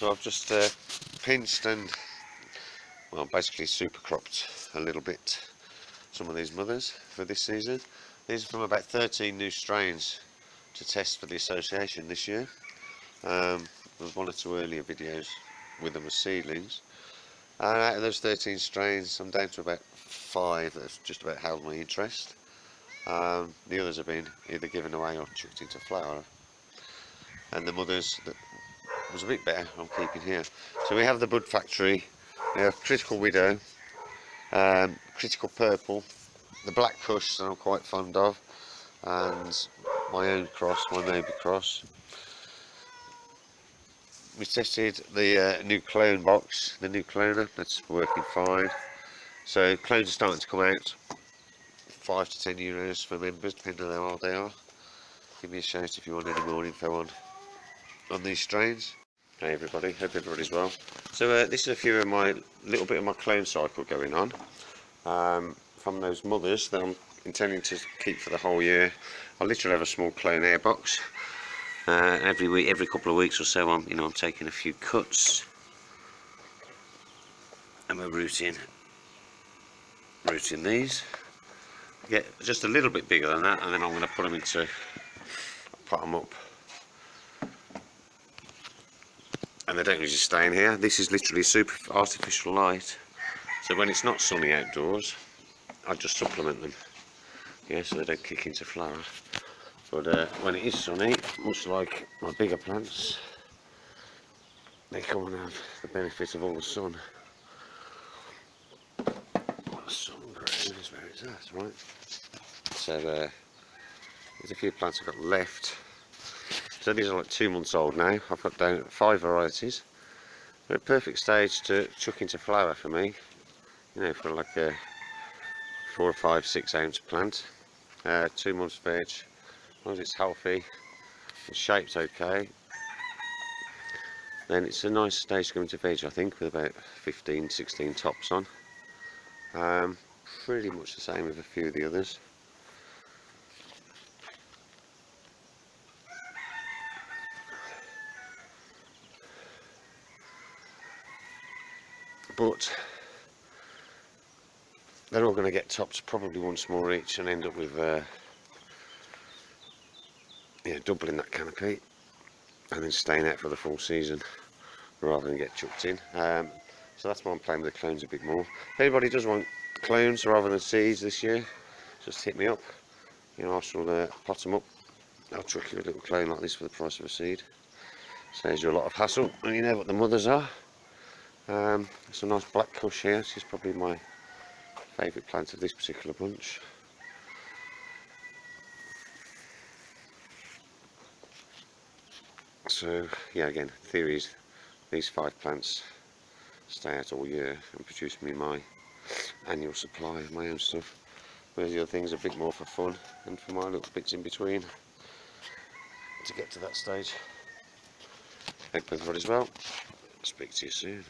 So I've just uh, pinched and well basically super cropped a little bit some of these mothers for this season. These are from about 13 new strains to test for the association this year. Um, there was one or two earlier videos with them as seedlings. And out of those 13 strains, I'm down to about five that have just about held my interest. Um, the others have been either given away or chucked into flower. And the mothers that was a bit better, I'm keeping here. So we have the Bud Factory, we have Critical Widow, um, Critical Purple, the Black kush that I'm quite fond of, and my own cross, my Nobi cross. We tested the uh, new clone box, the new cloner, that's working fine. So clones are starting to come out, 5 to 10 euros for members, depending on how old they are. Give me a shout if you want any more info on, on these strains. Hey everybody, hope everybody's well. So uh, this is a few of my, little bit of my clone cycle going on. Um, from those mothers that I'm intending to keep for the whole year. I literally have a small clone air box. Uh, every week, every couple of weeks or so, I'm, you know, I'm taking a few cuts. And we're rooting, rooting these. Get just a little bit bigger than that, and then I'm going to put them into, put them up and they don't usually stay in here. This is literally super artificial light. So when it's not sunny outdoors, I just supplement them. Yeah, so they don't kick into flower. But uh, when it is sunny, much like my bigger plants, they come and have the benefit of all the sun. Sun grows, where is that, right? So uh, there's a few plants I've got left so these are like two months old now. I've got down five varieties. They're a perfect stage to chuck into flower for me. You know, for like a four or five, six ounce plant. Uh, two months veg. As long as it's healthy, the shape's okay. Then it's a nice stage to go into veg, I think, with about 15, 16 tops on. Um, pretty much the same with a few of the others. But they're all going to get topped probably once more each and end up with uh, yeah, doubling that canopy and then staying out for the full season rather than get chucked in. Um, so that's why I'm playing with the clones a bit more. If anybody does want clones rather than seeds this year, just hit me up. You know, I shall uh, pot them up. I'll chuck you a little clone like this for the price of a seed. Saves you a lot of hassle, and you know what the mothers are. Um, it's a nice black kush here. This is probably my favourite plant of this particular bunch. So yeah, again, theory is these five plants stay out all year and produce me my annual supply of my own stuff. Whereas the other things are a bit more for fun and for my little bits in between to get to that stage. Hope everybody's well. Speak to you soon.